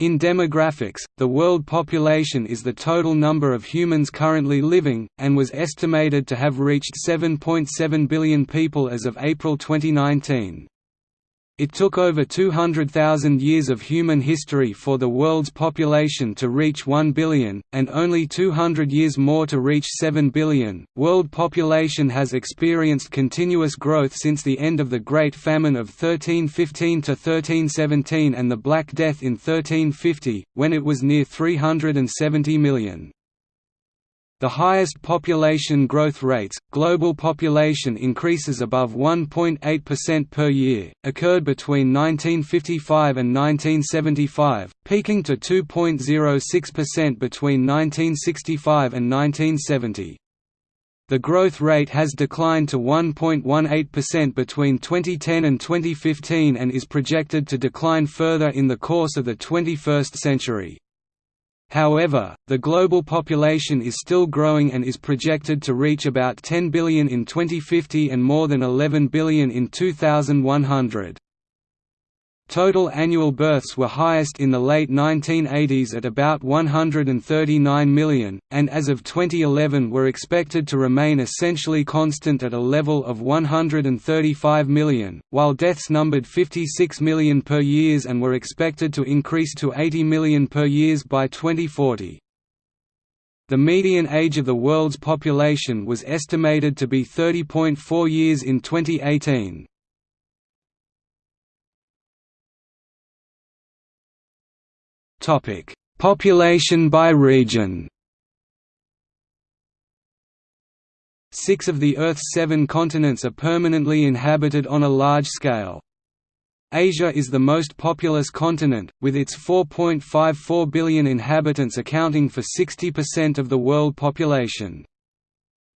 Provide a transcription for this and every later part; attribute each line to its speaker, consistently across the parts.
Speaker 1: In demographics, the world population is the total number of humans currently living, and was estimated to have reached 7.7 billion people as of April 2019. It took over 200,000 years of human history for the world's population to reach 1 billion, and only 200 years more to reach 7 billion. World population has experienced continuous growth since the end of the Great Famine of 1315 to 1317 and the Black Death in 1350, when it was near 370 million. The highest population growth rates, global population increases above 1.8% per year, occurred between 1955 and 1975, peaking to 2.06% between 1965 and 1970. The growth rate has declined to 1.18% between 2010 and 2015 and is projected to decline further in the course of the 21st century. However, the global population is still growing and is projected to reach about 10 billion in 2050 and more than 11 billion in 2100. Total annual births were highest in the late 1980s at about 139 million, and as of 2011 were expected to remain essentially constant at a level of 135 million, while deaths numbered 56 million per years and were expected to increase to 80 million per years by 2040. The median age of the world's population was estimated to be 30.4 years in 2018. Topic: Population by region. Six of the Earth's seven continents are permanently inhabited on a large scale. Asia is the most populous continent, with its 4.54 billion inhabitants accounting for 60% of the world population.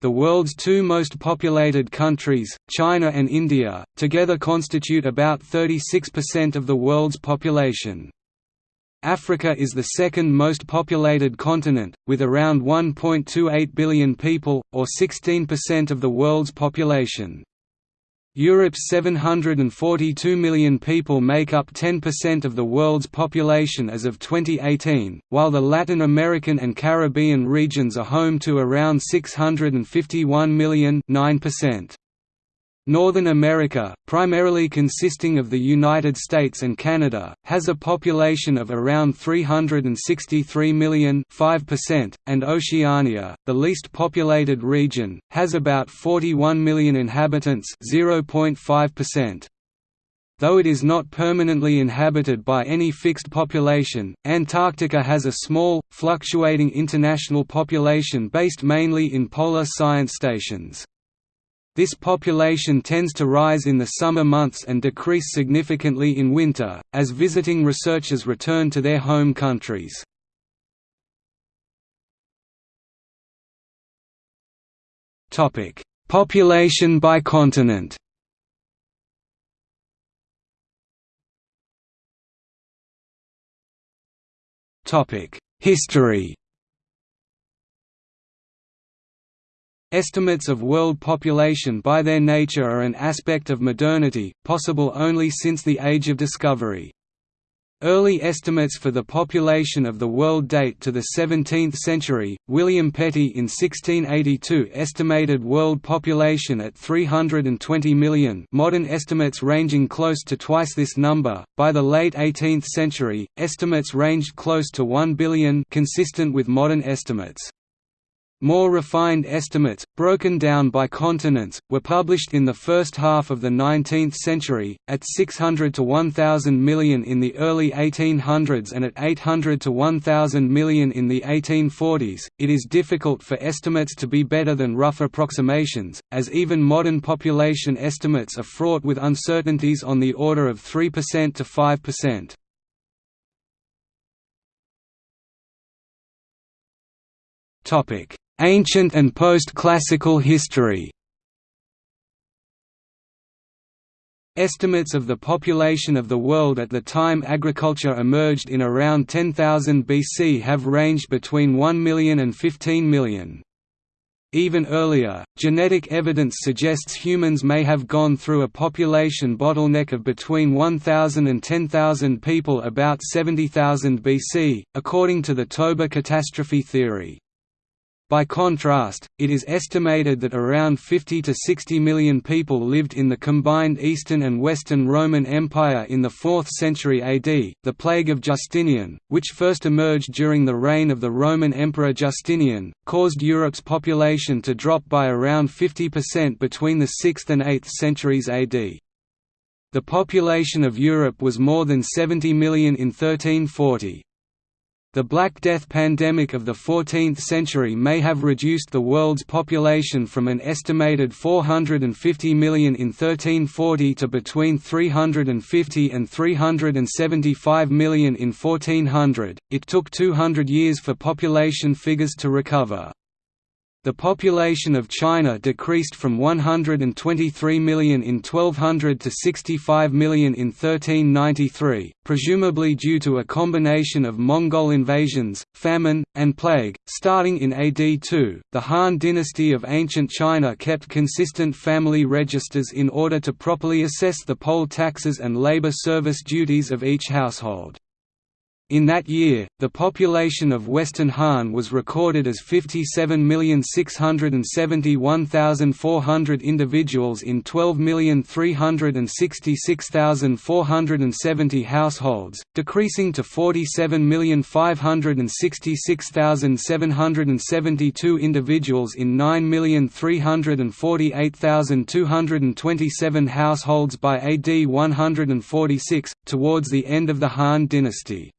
Speaker 1: The world's two most populated countries, China and India, together constitute about 36% of the world's population. Africa is the second most populated continent, with around 1.28 billion people, or 16% of the world's population. Europe's 742 million people make up 10% of the world's population as of 2018, while the Latin American and Caribbean regions are home to around 651 million 9%. Northern America, primarily consisting of the United States and Canada, has a population of around 363 million 5%, and Oceania, the least populated region, has about 41 million inhabitants 0.5%. Though it is not permanently inhabited by any fixed population, Antarctica has a small, fluctuating international population based mainly in polar science stations. This population tends to rise in the summer months and decrease significantly in winter, as visiting researchers return to their home countries. Population by continent History Estimates of world population by their nature are an aspect of modernity, possible only since the Age of Discovery. Early estimates for the population of the world date to the 17th century. William Petty in 1682 estimated world population at 320 million, modern estimates ranging close to twice this number. By the late 18th century, estimates ranged close to 1 billion, consistent with modern estimates. More refined estimates, broken down by continents, were published in the first half of the 19th century, at 600 to 1,000 million in the early 1800s and at 800 to 1,000 million in the 1840s. It is difficult for estimates to be better than rough approximations, as even modern population estimates are fraught with uncertainties on the order of 3% to 5%. Topic Ancient and post-classical history Estimates of the population of the world at the time agriculture emerged in around 10,000 BC have ranged between 1 million and 15 million. Even earlier, genetic evidence suggests humans may have gone through a population bottleneck of between 1,000 and 10,000 people about 70,000 BC, according to the Toba catastrophe theory. By contrast, it is estimated that around 50 to 60 million people lived in the combined Eastern and Western Roman Empire in the 4th century AD. The plague of Justinian, which first emerged during the reign of the Roman Emperor Justinian, caused Europe's population to drop by around 50% between the 6th and 8th centuries AD. The population of Europe was more than 70 million in 1340. The Black Death pandemic of the 14th century may have reduced the world's population from an estimated 450 million in 1340 to between 350 and 375 million in 1400. It took 200 years for population figures to recover. The population of China decreased from 123 million in 1200 to 65 million in 1393, presumably due to a combination of Mongol invasions, famine, and plague. Starting in AD 2, the Han dynasty of ancient China kept consistent family registers in order to properly assess the poll taxes and labor service duties of each household. In that year, the population of Western Han was recorded as 57,671,400 individuals in 12,366,470 households, decreasing to 47,566,772 individuals in 9,348,227 households by AD 146, towards the end of the Han dynasty.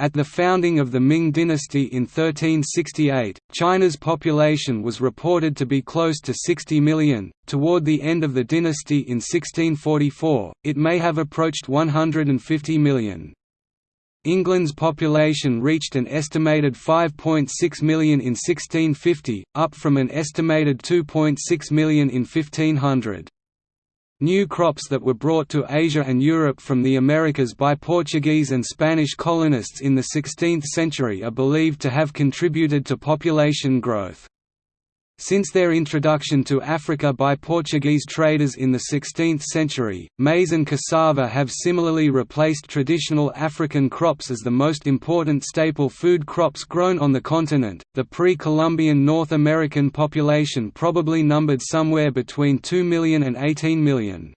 Speaker 1: At the founding of the Ming dynasty in 1368, China's population was reported to be close to 60 million. Toward the end of the dynasty in 1644, it may have approached 150 million. England's population reached an estimated 5.6 million in 1650, up from an estimated 2.6 million in 1500. New crops that were brought to Asia and Europe from the Americas by Portuguese and Spanish colonists in the 16th century are believed to have contributed to population growth. Since their introduction to Africa by Portuguese traders in the 16th century, maize and cassava have similarly replaced traditional African crops as the most important staple food crops grown on the continent. The pre Columbian North American population probably numbered somewhere between 2 million and 18 million.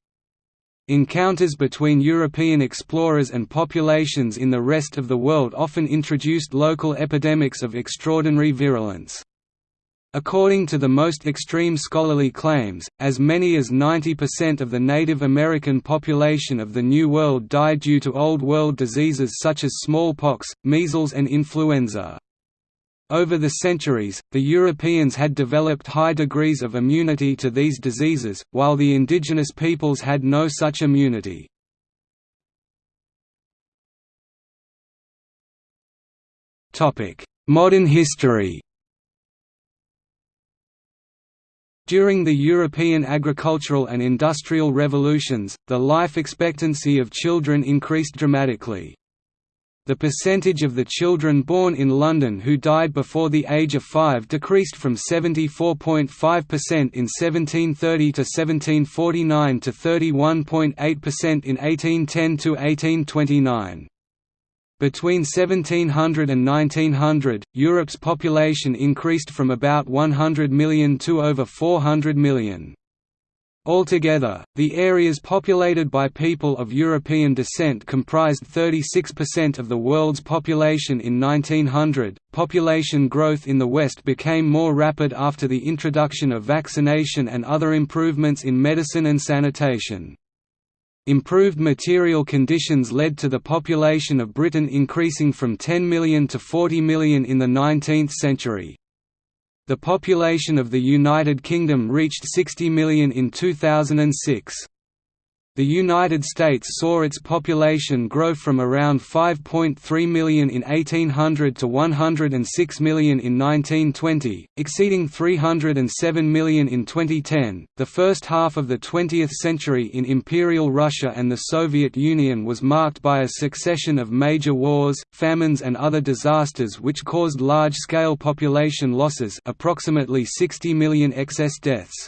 Speaker 1: Encounters between European explorers and populations in the rest of the world often introduced local epidemics of extraordinary virulence. According to the most extreme scholarly claims, as many as 90% of the Native American population of the New World died due to Old World diseases such as smallpox, measles and influenza. Over the centuries, the Europeans had developed high degrees of immunity to these diseases, while the indigenous peoples had no such immunity. Modern history During the European agricultural and industrial revolutions, the life expectancy of children increased dramatically. The percentage of the children born in London who died before the age of five decreased from 74.5% in 1730 to 1749 to 31.8% in 1810 to 1829. Between 1700 and 1900, Europe's population increased from about 100 million to over 400 million. Altogether, the areas populated by people of European descent comprised 36% of the world's population in 1900. Population growth in the West became more rapid after the introduction of vaccination and other improvements in medicine and sanitation. Improved material conditions led to the population of Britain increasing from 10 million to 40 million in the 19th century. The population of the United Kingdom reached 60 million in 2006. The United States saw its population grow from around 5.3 million in 1800 to 106 million in 1920, exceeding 307 million in 2010. The first half of the 20th century in Imperial Russia and the Soviet Union was marked by a succession of major wars, famines, and other disasters which caused large scale population losses, approximately 60 million excess deaths.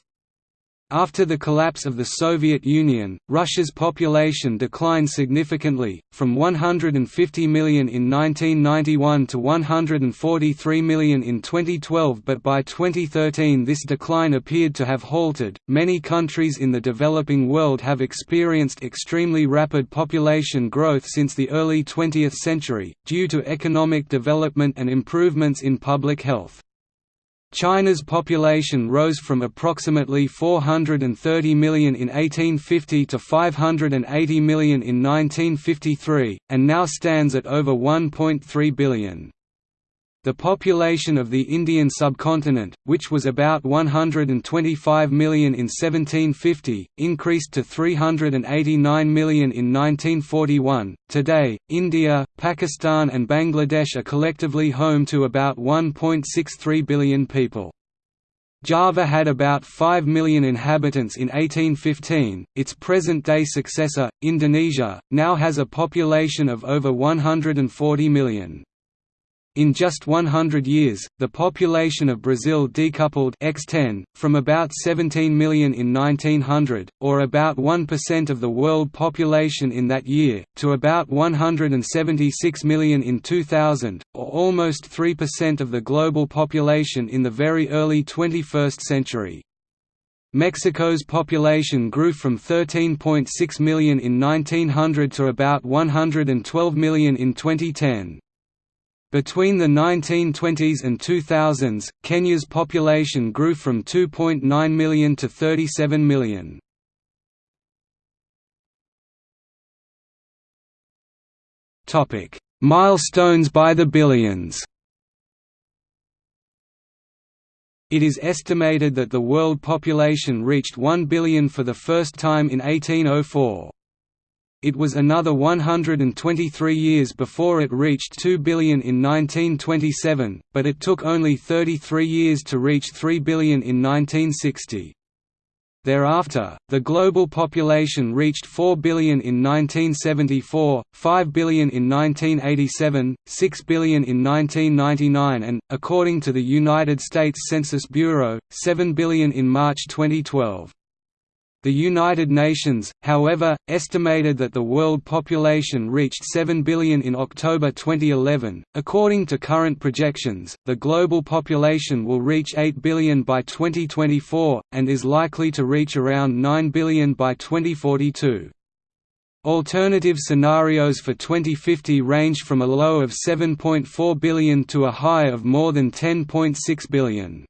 Speaker 1: After the collapse of the Soviet Union, Russia's population declined significantly, from 150 million in 1991 to 143 million in 2012, but by 2013 this decline appeared to have halted. Many countries in the developing world have experienced extremely rapid population growth since the early 20th century, due to economic development and improvements in public health. China's population rose from approximately 430 million in 1850 to 580 million in 1953, and now stands at over 1.3 billion. The population of the Indian subcontinent, which was about 125 million in 1750, increased to 389 million in 1941. Today, India, Pakistan, and Bangladesh are collectively home to about 1.63 billion people. Java had about 5 million inhabitants in 1815. Its present day successor, Indonesia, now has a population of over 140 million. In just 100 years, the population of Brazil decoupled x10, from about 17 million in 1900, or about 1% of the world population in that year, to about 176 million in 2000, or almost 3% of the global population in the very early 21st century. Mexico's population grew from 13.6 million in 1900 to about 112 million in 2010. Between the 1920s and 2000s, Kenya's population grew from 2.9 million to 37 million. Milestones by the billions. It is estimated that the world population reached 1 billion for the first time in 1804. It was another 123 years before it reached 2 billion in 1927, but it took only 33 years to reach 3 billion in 1960. Thereafter, the global population reached 4 billion in 1974, 5 billion in 1987, 6 billion in 1999 and, according to the United States Census Bureau, 7 billion in March 2012. The United Nations, however, estimated that the world population reached 7 billion in October 2011. According to current projections, the global population will reach 8 billion by 2024, and is likely to reach around 9 billion by 2042. Alternative scenarios for 2050 range from a low of 7.4 billion to a high of more than 10.6 billion.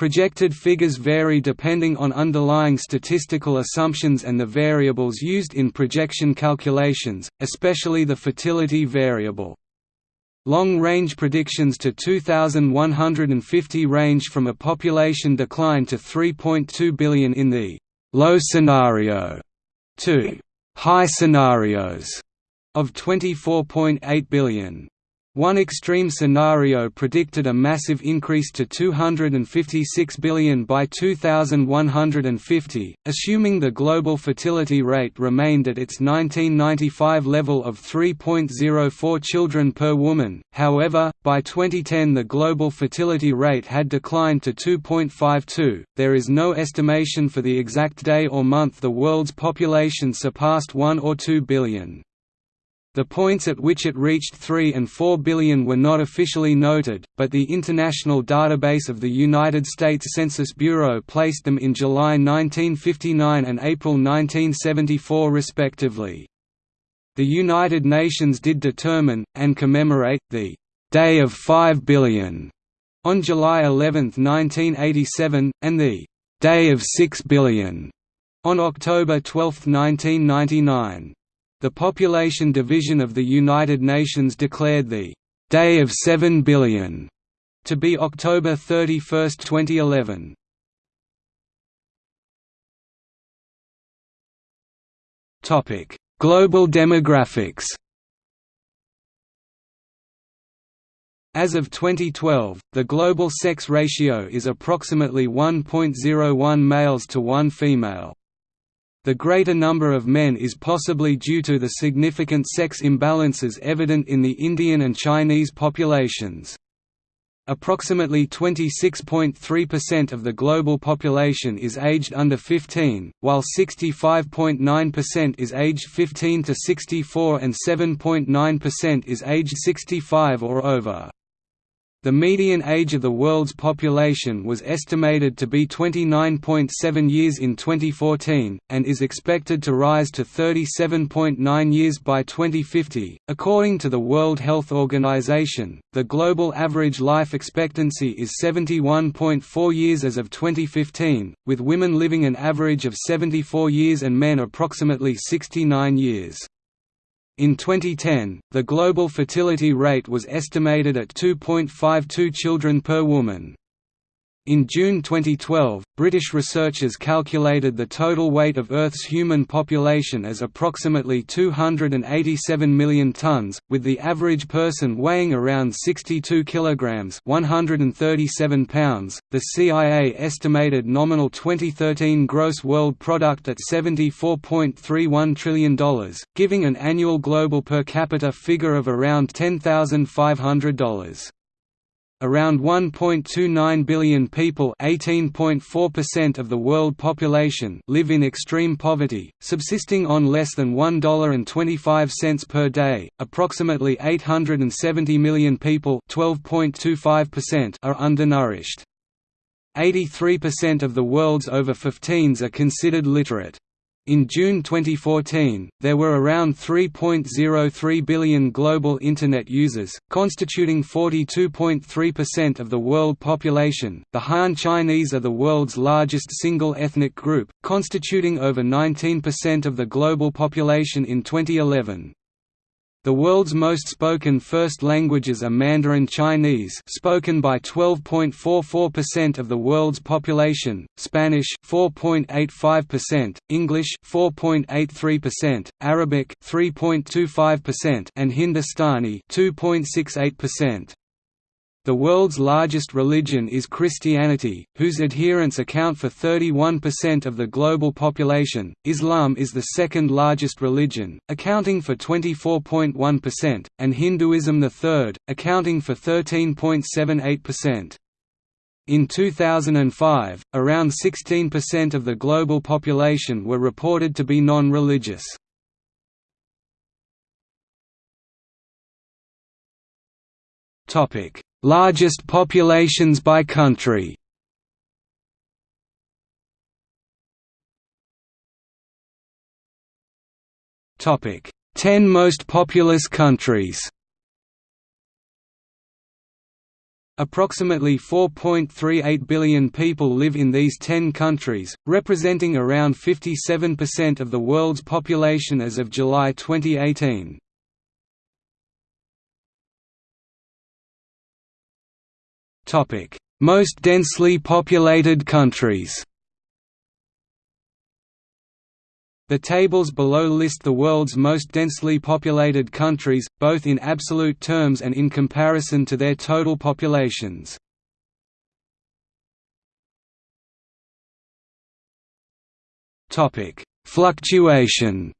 Speaker 1: Projected figures vary depending on underlying statistical assumptions and the variables used in projection calculations, especially the fertility variable. Long-range predictions to 2150 range from a population decline to 3.2 billion in the «low scenario» to «high scenarios» of 24.8 billion. One extreme scenario predicted a massive increase to 256 billion by 2150, assuming the global fertility rate remained at its 1995 level of 3.04 children per woman. However, by 2010 the global fertility rate had declined to 2.52. There is no estimation for the exact day or month the world's population surpassed 1 or 2 billion. The points at which it reached 3 and 4 billion were not officially noted, but the International Database of the United States Census Bureau placed them in July 1959 and April 1974 respectively. The United Nations did determine, and commemorate, the «Day of 5 billion» on July 11, 1987, and the «Day of 6 billion» on October 12, 1999. The Population Division of the United Nations declared the «Day of 7 billion» to be October 31, 2011. Topic: Global demographics. As of 2012, the global sex ratio is approximately 1.01 males to 1 female. The greater number of men is possibly due to the significant sex imbalances evident in the Indian and Chinese populations. Approximately 26.3% of the global population is aged under 15, while 65.9% is aged 15 to 64 and 7.9% is aged 65 or over. The median age of the world's population was estimated to be 29.7 years in 2014, and is expected to rise to 37.9 years by 2050. According to the World Health Organization, the global average life expectancy is 71.4 years as of 2015, with women living an average of 74 years and men approximately 69 years. In 2010, the global fertility rate was estimated at 2.52 children per woman. In June 2012, British researchers calculated the total weight of Earth's human population as approximately 287 million tons, with the average person weighing around 62 kilograms (137 pounds). The CIA estimated nominal 2013 gross world product at $74.31 trillion, giving an annual global per capita figure of around $10,500. Around 1.29 billion people of the world population live in extreme poverty, subsisting on less than $1.25 per day. Approximately 870 million people are undernourished. 83% of the world's over 15s are considered literate. In June 2014, there were around 3.03 billion global Internet users, constituting 42.3% of the world population. The Han Chinese are the world's largest single ethnic group, constituting over 19% of the global population in 2011. The world's most spoken first languages are Mandarin Chinese spoken by 12.44% of the world's population, Spanish 4.85%, English 4.83%, Arabic 3.25% and Hindustani 2.68%. The world's largest religion is Christianity, whose adherents account for 31% of the global population. Islam is the second largest religion, accounting for 24.1%, and Hinduism the third, accounting for 13.78%. In 2005, around 16% of the global population were reported to be non-religious. Topic Largest populations by country Topic: 10 most populous countries. Approximately 4.38 billion people live in these 10 countries, representing around 57% of the world's population as of July 2018. Most densely populated countries. The tables below list the world's most densely populated countries, both in absolute terms and in comparison to their total populations. Fluctuation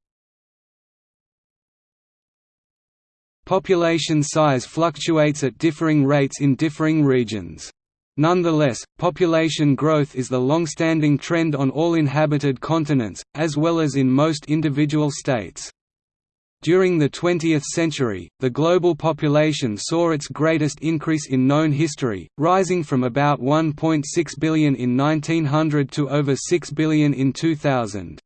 Speaker 1: Population size fluctuates at differing rates in differing regions. Nonetheless, population growth is the long-standing trend on all inhabited continents, as well as in most individual states. During the 20th century, the global population saw its greatest increase in known history, rising from about 1.6 billion in 1900 to over 6 billion in 2000.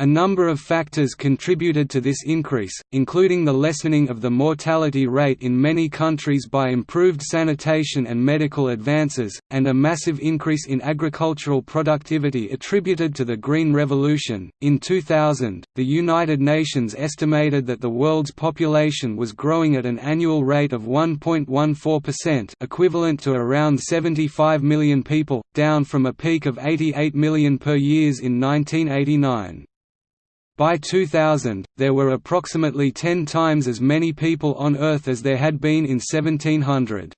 Speaker 1: A number of factors contributed to this increase, including the lessening of the mortality rate in many countries by improved sanitation and medical advances, and a massive increase in agricultural productivity attributed to the Green Revolution. In 2000, the United Nations estimated that the world's population was growing at an annual rate of 1.14%, equivalent to around 75 million people, down from a peak of 88 million per year in 1989. By 2000, there were approximately 10 times as many people on Earth as there had been in 1700.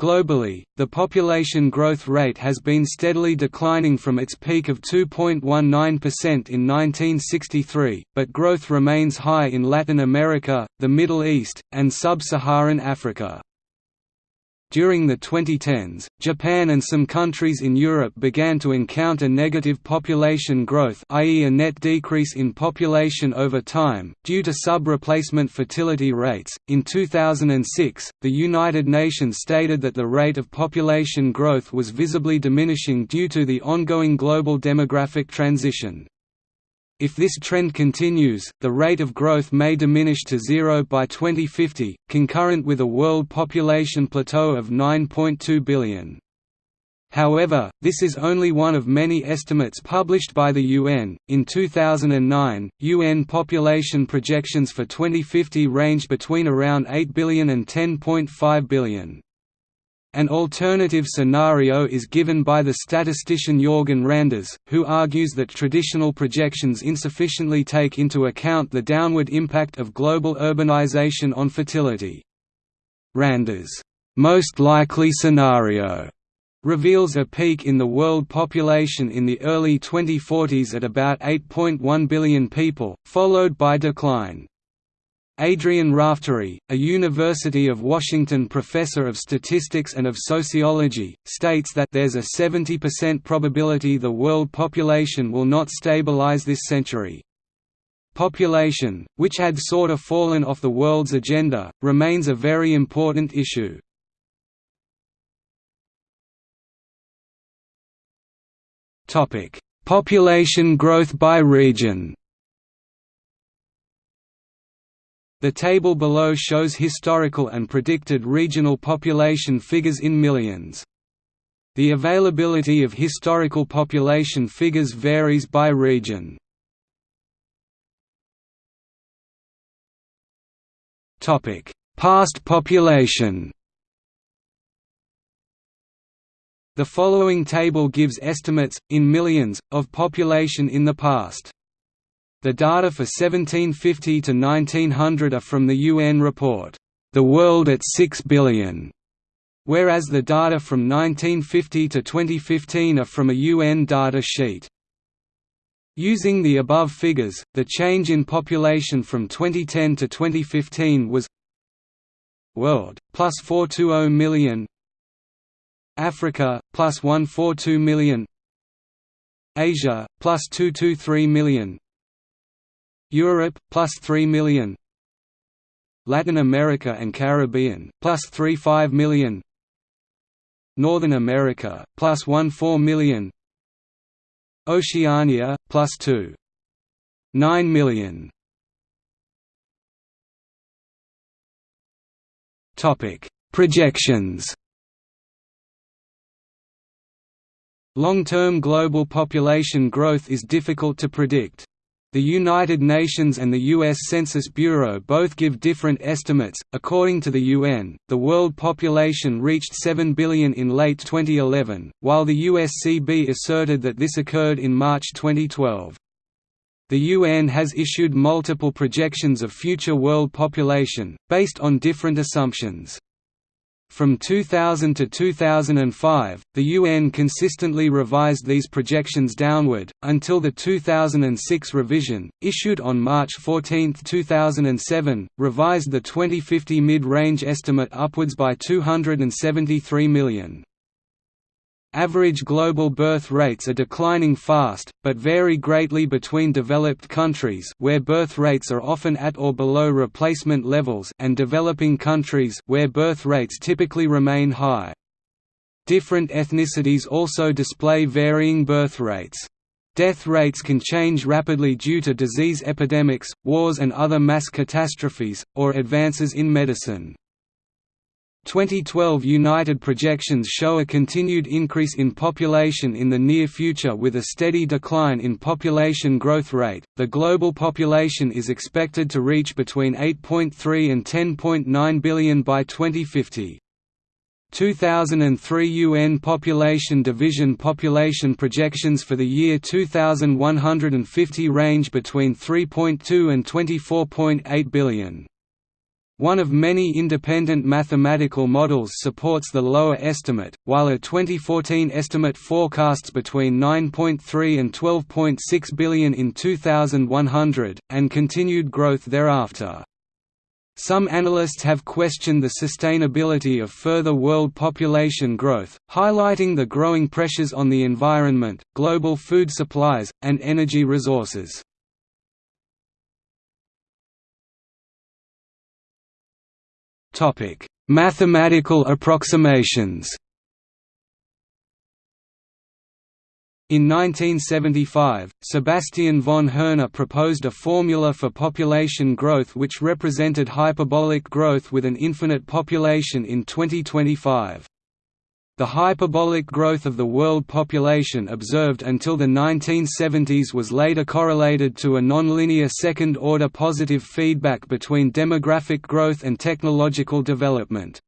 Speaker 1: Globally, the population growth rate has been steadily declining from its peak of 2.19% in 1963, but growth remains high in Latin America, the Middle East, and sub-Saharan Africa. During the 2010s, Japan and some countries in Europe began to encounter negative population growth i.e. a net decrease in population over time, due to sub-replacement fertility rates. In 2006, the United Nations stated that the rate of population growth was visibly diminishing due to the ongoing global demographic transition. If this trend continues, the rate of growth may diminish to zero by 2050, concurrent with a world population plateau of 9.2 billion. However, this is only one of many estimates published by the UN. In 2009, UN population projections for 2050 range between around 8 billion and 10.5 billion. An alternative scenario is given by the statistician Jorgen Randers, who argues that traditional projections insufficiently take into account the downward impact of global urbanization on fertility. Randers' most likely scenario reveals a peak in the world population in the early 2040s at about 8.1 billion people, followed by decline. Adrian Raftery, a University of Washington professor of statistics and of sociology, states that there's a 70% probability the world population will not stabilize this century. Population, which had sort of fallen off the world's agenda, remains a very important issue. Population growth by region The table below shows historical and predicted regional population figures in millions. The availability of historical population figures varies by region. Past population The following table gives estimates, in millions, of population in the past. The data for 1750 to 1900 are from the UN report, "'The World at 6 Billion, whereas the data from 1950 to 2015 are from a UN data sheet. Using the above figures, the change in population from 2010 to 2015 was World, plus 420 million Africa, plus 142 million Asia, plus 223 million Europe, plus 3 million Latin America and Caribbean, plus 35 million Northern America, plus 14 million Oceania, plus 2. 9 million Projections Long-term global population growth is difficult to predict. The United Nations and the U.S. Census Bureau both give different estimates. According to the UN, the world population reached 7 billion in late 2011, while the USCB asserted that this occurred in March 2012. The UN has issued multiple projections of future world population, based on different assumptions. From 2000 to 2005, the UN consistently revised these projections downward, until the 2006 revision, issued on March 14, 2007, revised the 2050 mid-range estimate upwards by 273 million. Average global birth rates are declining fast, but vary greatly between developed countries where birth rates are often at or below replacement levels and developing countries where birth rates typically remain high. Different ethnicities also display varying birth rates. Death rates can change rapidly due to disease epidemics, wars and other mass catastrophes, or advances in medicine. 2012 United projections show a continued increase in population in the near future with a steady decline in population growth rate. The global population is expected to reach between 8.3 and 10.9 billion by 2050. 2003 UN Population Division population projections for the year 2150 range between 3.2 and 24.8 billion. One of many independent mathematical models supports the lower estimate, while a 2014 estimate forecasts between 9.3 and 12.6 billion in 2100, and continued growth thereafter. Some analysts have questioned the sustainability of further world population growth, highlighting the growing pressures on the environment, global food supplies, and energy resources. Mathematical approximations. In 1975, Sebastian von Hoerner proposed a formula for population growth which represented hyperbolic growth with an infinite population in 2025. The hyperbolic growth of the world population observed until the 1970s was later correlated to a nonlinear second-order positive feedback between demographic growth and technological development.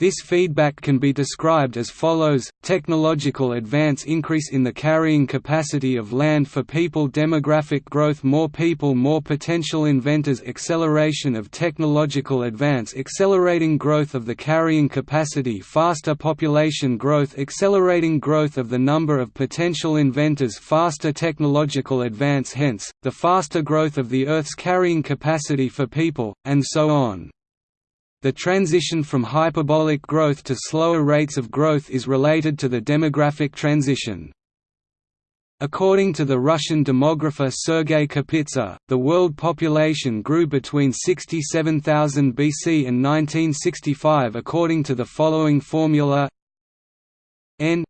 Speaker 1: This feedback can be described as follows, technological advance increase in the carrying capacity of land for people demographic growth more people more potential inventors acceleration of technological advance accelerating growth of the carrying capacity faster population growth accelerating growth of the number of potential inventors faster technological advance hence, the faster growth of the Earth's carrying capacity for people, and so on. The transition from hyperbolic growth to slower rates of growth is related to the demographic transition. According to the Russian demographer Sergei Kapitsa, the world population grew between 67,000 BC and 1965 according to the following formula n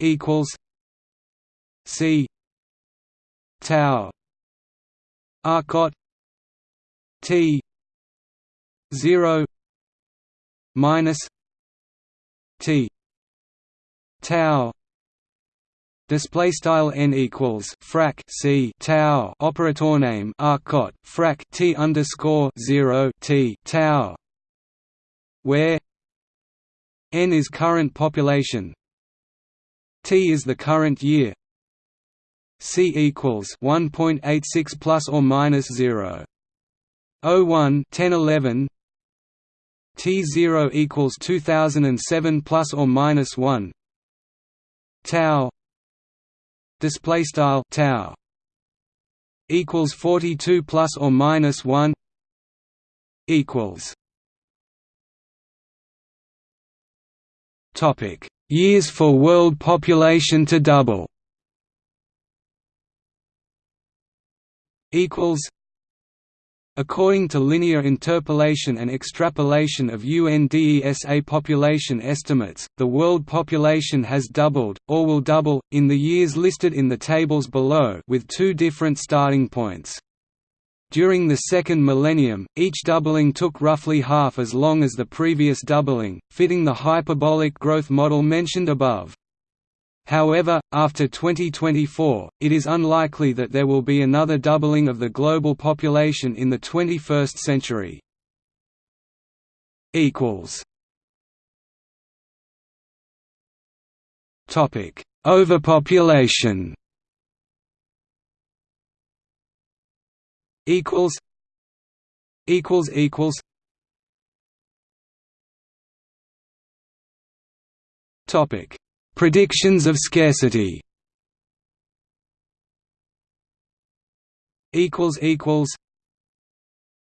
Speaker 1: equals c tau arcot t 0 minus t tau Display style n equals frac c tau operator name arcot frac t underscore zero t tau, where n is current population, t is the current year, c equals 1.86 plus or minus 0. 01 10 11 T0 equals 2007 plus or minus 1 tau display style tau equals 42 plus or minus 1 equals topic years for world population to double equals According to linear interpolation and extrapolation of UNDESA population estimates, the world population has doubled, or will double, in the years listed in the tables below with two different starting points. During the second millennium, each doubling took roughly half as long as the previous doubling, fitting the hyperbolic growth model mentioned above. However, after 2024, it is unlikely that there will be another doubling of the global population in the 21st century. Topic: Overpopulation. Equals. Equals equals. Topic: Predictions of scarcity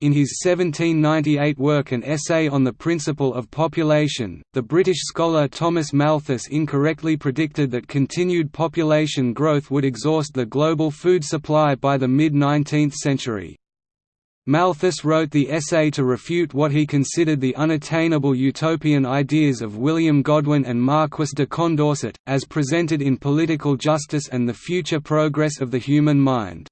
Speaker 1: In his 1798 work An Essay on the Principle of Population, the British scholar Thomas Malthus incorrectly predicted that continued population growth would exhaust the global food supply by the mid-19th century. Malthus wrote the essay to refute what he considered the unattainable utopian ideas of William Godwin and Marquis de Condorcet, as presented in Political Justice and the Future Progress of the Human Mind.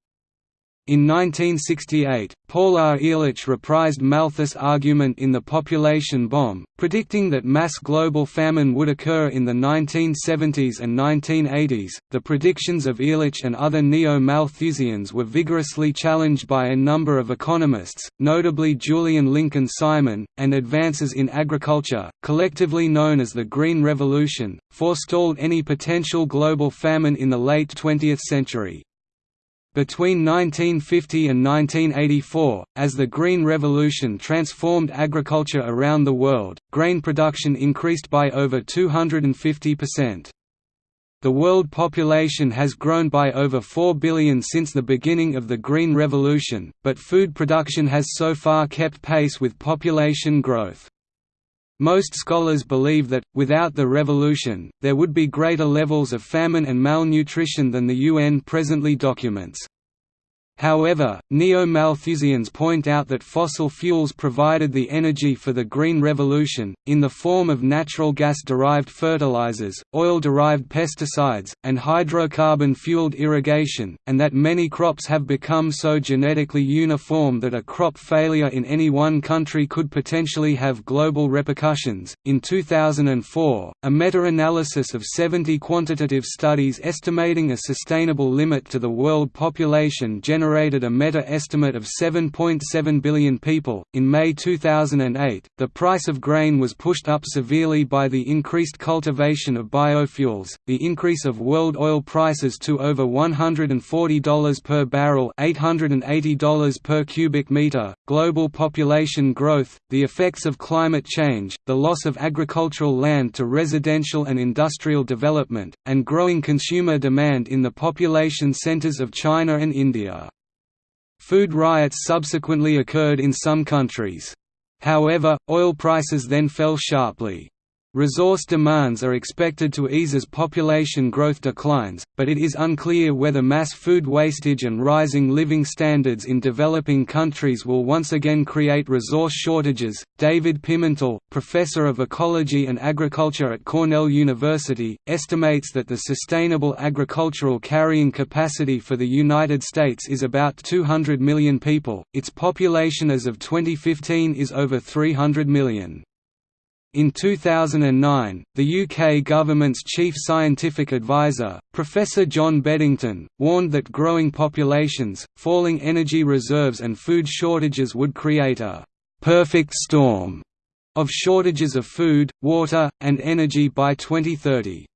Speaker 1: In 1968, Paul R. Ehrlich reprised Malthus' argument in The Population Bomb, predicting that mass global famine would occur in the 1970s and 1980s. The predictions of Ehrlich and other neo Malthusians were vigorously challenged by a number of economists, notably Julian Lincoln Simon, and advances in agriculture, collectively known as the Green Revolution, forestalled any potential global famine in the late 20th century. Between 1950 and 1984, as the Green Revolution transformed agriculture around the world, grain production increased by over 250%. The world population has grown by over 4 billion since the beginning of the Green Revolution, but food production has so far kept pace with population growth. Most scholars believe that, without the revolution, there would be greater levels of famine and malnutrition than the UN presently documents. However, neo-Malthusians point out that fossil fuels provided the energy for the Green Revolution, in the form of natural gas-derived fertilizers, oil-derived pesticides, and hydrocarbon-fueled irrigation, and that many crops have become so genetically uniform that a crop failure in any one country could potentially have global repercussions. In 2004, a meta-analysis of 70 quantitative studies estimating a sustainable limit to the world population generated generated a meta-estimate of 7.7 billion people. In May 2008, the price of grain was pushed up severely by the increased cultivation of biofuels, the increase of world oil prices to over $140 per barrel, $880 per cubic meter, global population growth, the effects of climate change, the loss of agricultural land to residential and industrial development, and growing consumer demand in the population centers of China and India. Food riots subsequently occurred in some countries. However, oil prices then fell sharply. Resource demands are expected to ease as population growth declines, but it is unclear whether mass food wastage and rising living standards in developing countries will once again create resource shortages. David Pimentel, professor of ecology and agriculture at Cornell University, estimates that the sustainable agricultural carrying capacity for the United States is about 200 million people. Its population as of 2015 is over 300 million. In 2009, the UK government's chief scientific advisor, Professor John Beddington, warned that growing populations, falling energy reserves and food shortages would create a «perfect storm» of shortages of food, water, and energy by 2030.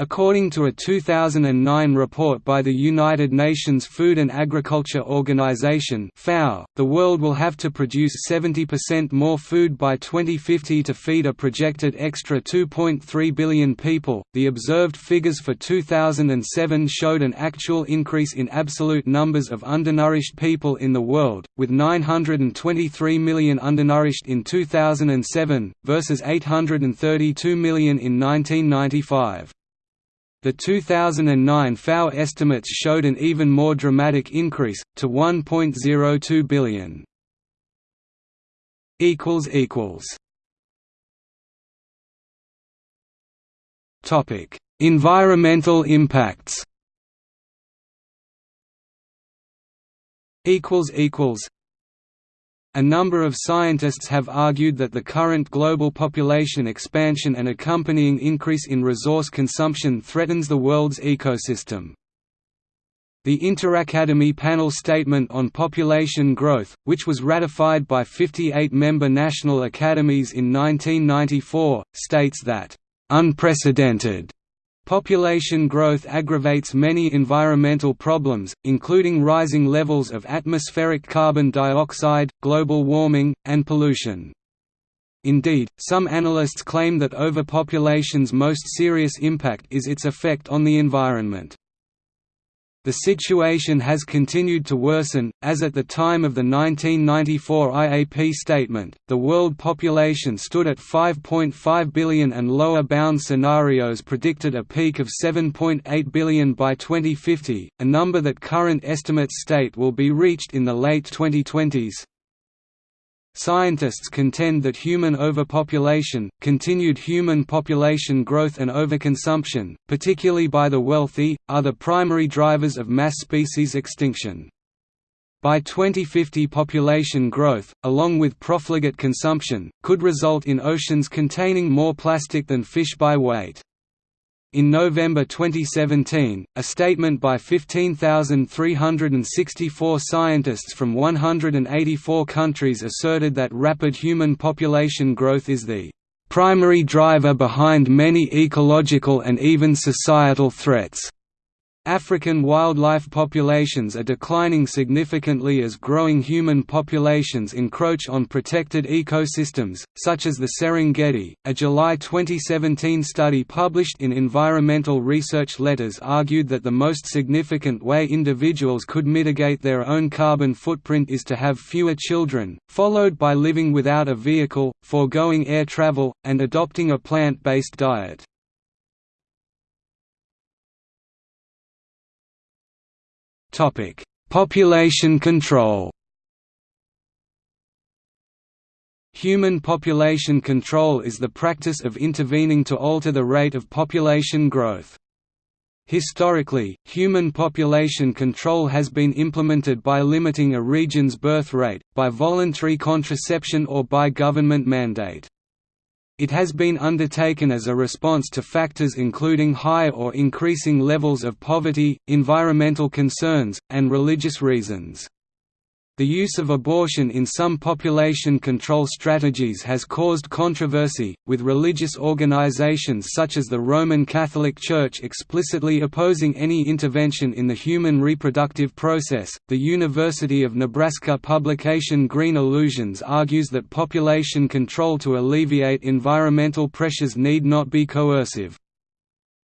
Speaker 1: According to a 2009 report by the United Nations Food and Agriculture Organization (FAO), the world will have to produce 70% more food by 2050 to feed a projected extra 2.3 billion people. The observed figures for 2007 showed an actual increase in absolute numbers of undernourished people in the world, with 923 million undernourished in 2007 versus 832 million in 1995. The 2009 FAO estimates showed an even more dramatic increase, to 1.02 billion. Environmental impacts a number of scientists have argued that the current global population expansion and accompanying increase in resource consumption threatens the world's ecosystem. The Interacademy Panel Statement on Population Growth, which was ratified by 58 member national academies in 1994, states that, "...unprecedented Population growth aggravates many environmental problems, including rising levels of atmospheric carbon dioxide, global warming, and pollution. Indeed, some analysts claim that overpopulation's most serious impact is its effect on the environment. The situation has continued to worsen, as at the time of the 1994 IAP statement, the world population stood at 5.5 billion and lower bound scenarios predicted a peak of 7.8 billion by 2050, a number that current estimates state will be reached in the late 2020s. Scientists contend that human overpopulation, continued human population growth and overconsumption, particularly by the wealthy, are the primary drivers of mass species extinction. By 2050 population growth, along with profligate consumption, could result in oceans containing more plastic than fish by weight. In November 2017, a statement by 15,364 scientists from 184 countries asserted that rapid human population growth is the primary driver behind many ecological and even societal threats. African wildlife populations are declining significantly as growing human populations encroach on protected ecosystems, such as the Serengeti. A July 2017 study published in Environmental Research Letters argued that the most significant way individuals could mitigate their own carbon footprint is to have fewer children, followed by living without a vehicle, foregoing air travel, and adopting a plant-based diet. Topic: Population control. Human population control is the practice of intervening to alter the rate of population growth. Historically, human population control has been implemented by limiting a region's birth rate, by voluntary contraception or by government mandate. It has been undertaken as a response to factors including high or increasing levels of poverty, environmental concerns, and religious reasons. The use of abortion in some population control strategies has caused controversy, with religious organizations such as the Roman Catholic Church explicitly opposing any intervention in the human reproductive process. The University of Nebraska publication Green Illusions argues that population control to alleviate environmental pressures need not be coercive.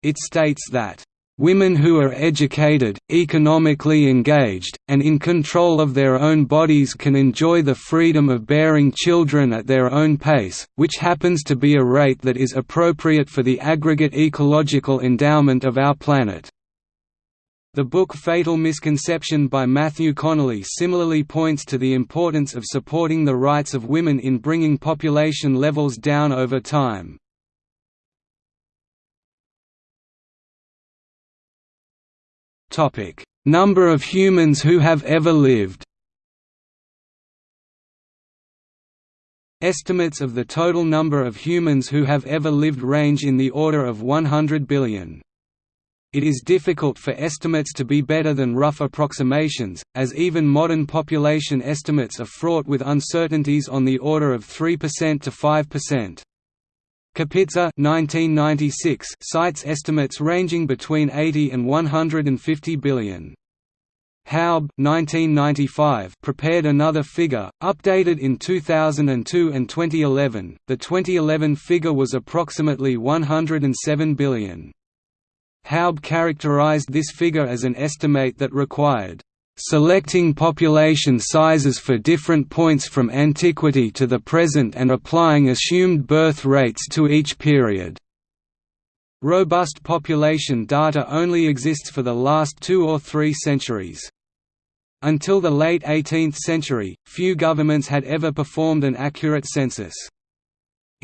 Speaker 1: It states that Women who are educated, economically engaged, and in control of their own bodies can enjoy the freedom of bearing children at their own pace, which happens to be a rate that is appropriate for the aggregate ecological endowment of our planet. The book Fatal Misconception by Matthew Connelly similarly points to the importance of supporting the rights of women in bringing population levels down over time. Number of humans who have ever lived. Estimates of the total number of humans who have ever lived range in the order of 100 billion. It is difficult for estimates to be better than rough approximations, as even modern population estimates are fraught with uncertainties on the order of 3% to 5%. Kapitsa 1996 cites estimates ranging between 80 and 150 billion. Haub 1995 prepared another figure, updated in 2002 and 2011. The 2011 figure was approximately 107 billion. Haub characterized this figure as an estimate that required selecting population sizes for different points from antiquity to the present and applying assumed birth rates to each period. Robust population data only exists for the last two or three centuries. Until the late 18th century, few governments had ever performed an accurate census.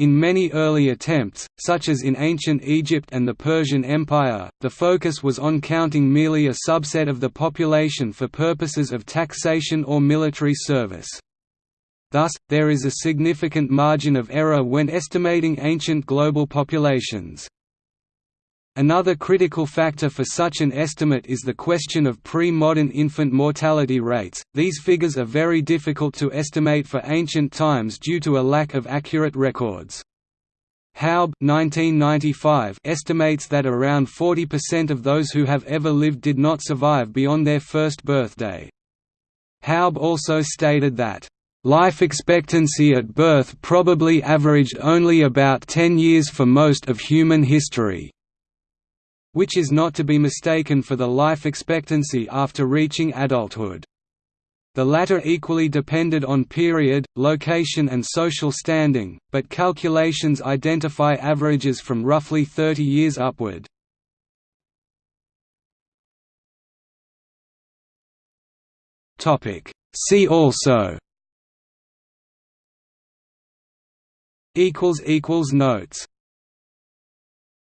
Speaker 1: In many early attempts, such as in ancient Egypt and the Persian Empire, the focus was on counting merely a subset of the population for purposes of taxation or military service. Thus, there is a significant margin of error when estimating ancient global populations. Another critical factor for such an estimate is the question of pre-modern infant mortality rates. These figures are very difficult to estimate for ancient times due to a lack of accurate records. Haub 1995 estimates that around 40% of those who have ever lived did not survive beyond their first birthday. Haub also stated that Life expectancy at birth probably averaged only about 10 years for most of human history which is not to be mistaken for the life expectancy after reaching adulthood. The latter equally depended on period, location and social standing, but calculations identify averages from roughly 30 years upward. See also Notes